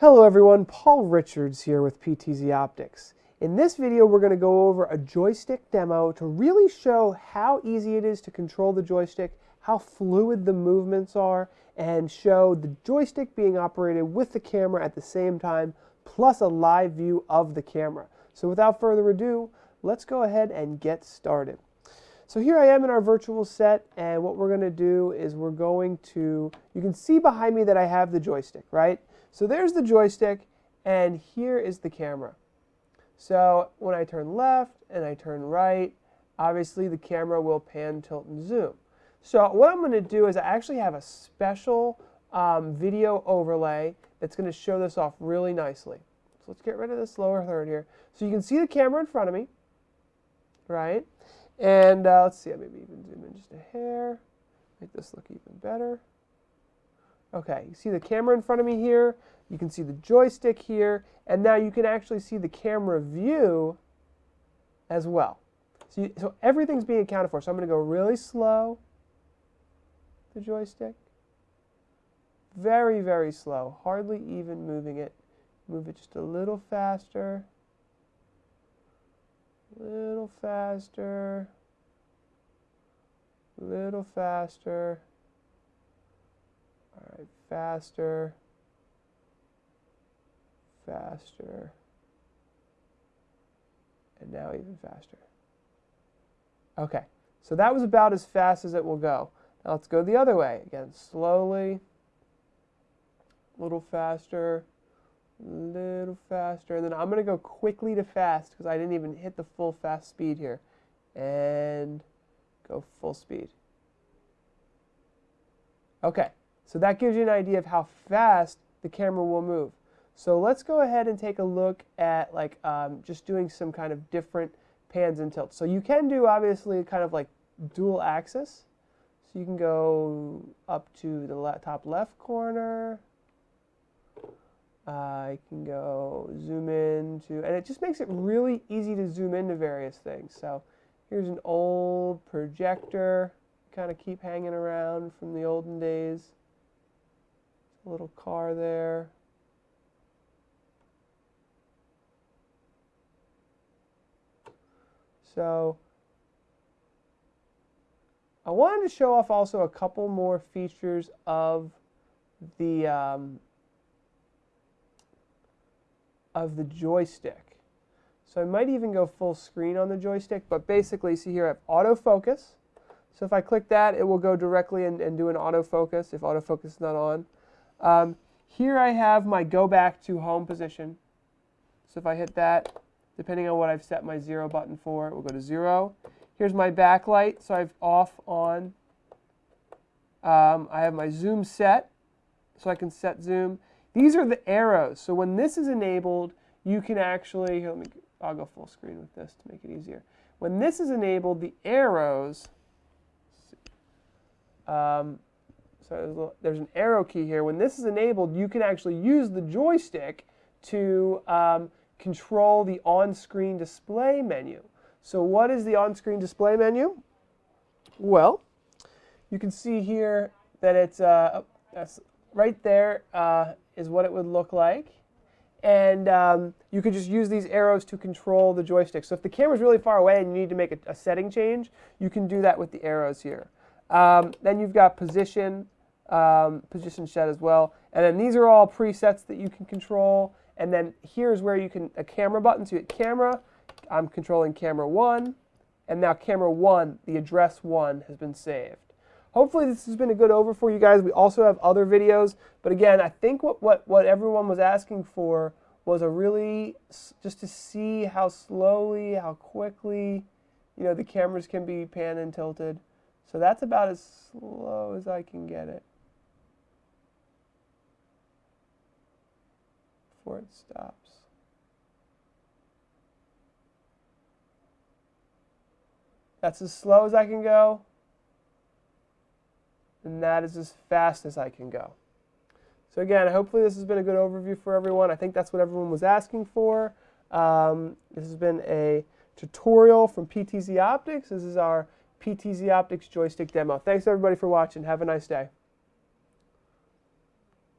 Hello everyone, Paul Richards here with PTZ Optics. In this video we're going to go over a joystick demo to really show how easy it is to control the joystick, how fluid the movements are, and show the joystick being operated with the camera at the same time, plus a live view of the camera. So without further ado, let's go ahead and get started. So here I am in our virtual set, and what we're going to do is we're going to, you can see behind me that I have the joystick, right? So there's the joystick, and here is the camera. So when I turn left and I turn right, obviously the camera will pan, tilt, and zoom. So what I'm going to do is I actually have a special um, video overlay that's going to show this off really nicely. So let's get rid of this lower third here. So you can see the camera in front of me, right? And uh, let's see, I maybe even zoom in just a hair, make this look even better. Okay, you see the camera in front of me here, you can see the joystick here, and now you can actually see the camera view as well. So, you, so everything's being accounted for. So I'm going to go really slow, the joystick. Very, very slow, hardly even moving it. Move it just a little faster. Little faster. Little faster. All right, faster. Faster. And now even faster. Okay, so that was about as fast as it will go. Now let's go the other way. Again, slowly, a little faster, little faster, and then I'm going to go quickly to fast because I didn't even hit the full fast speed here. And go full speed. Okay, so that gives you an idea of how fast the camera will move. So let's go ahead and take a look at like um, just doing some kind of different pans and tilts. So you can do obviously kind of like dual axis. So you can go up to the top left corner, I can go zoom in to, and it just makes it really easy to zoom into various things. So here's an old projector, kind of keep hanging around from the olden days. A little car there. So I wanted to show off also a couple more features of the um, of the joystick. So I might even go full screen on the joystick, but basically, see here I have autofocus. So if I click that, it will go directly and, and do an autofocus if autofocus is not on. Um, here I have my go back to home position. So if I hit that, depending on what I've set my zero button for, it will go to zero. Here's my backlight, so I've off, on. Um, I have my zoom set, so I can set zoom. These are the arrows. So when this is enabled, you can actually, here, let me, I'll go full screen with this to make it easier. When this is enabled, the arrows, um, so there's, there's, an arrow key here. When this is enabled, you can actually use the joystick to um, control the on-screen display menu. So what is the on-screen display menu? Well, you can see here that it's uh, right there uh, is what it would look like. And um, you could just use these arrows to control the joystick. So if the camera's really far away and you need to make a, a setting change, you can do that with the arrows here. Um, then you've got position, um, position set as well. And then these are all presets that you can control. And then here's where you can, a camera button, so you hit camera, I'm controlling camera one, and now camera one, the address one has been saved. Hopefully this has been a good over for you guys. We also have other videos, but again, I think what, what, what everyone was asking for was a really, just to see how slowly, how quickly, you know, the cameras can be pan and tilted. So that's about as slow as I can get it. Before it stops. That's as slow as I can go and that is as fast as I can go. So again, hopefully this has been a good overview for everyone. I think that's what everyone was asking for. Um, this has been a tutorial from PTZ Optics. This is our PTZ Optics joystick demo. Thanks everybody for watching. Have a nice day.